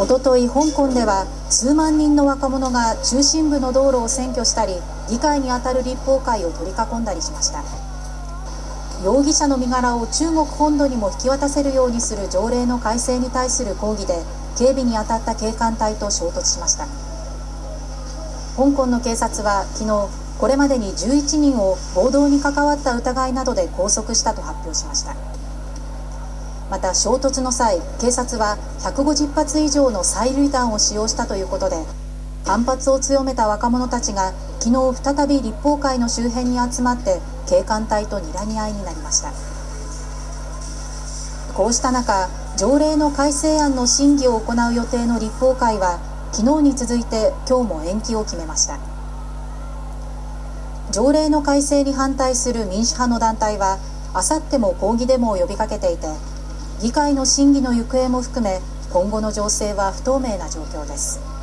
おととい香港では数万人の若者が中心部の道路を占拠したり議会にあたる立法会を取り囲んだりしました。容疑者の身柄を中国本土にも引き渡せるようにする条例の改正に対する抗議で警備に当たった警官隊と衝突しました。香港の警察は昨日これまでに11人を暴動に関わった疑いなどで拘束したと発表しました。また衝突の際警察は150発以上の催涙弾を使用したということで反発を強めた若者たちが昨日再び立法会の周辺に集まって警官隊と睨み合いになりました。こうした中条例の改正案の審議を行う予定の立法会は昨日に続いて今日も延期を決めました。条例の改正に反対する民主派の団体はあさっても抗議デモを呼びかけていて議会の審議の行方も含め今後の情勢は不透明な状況です。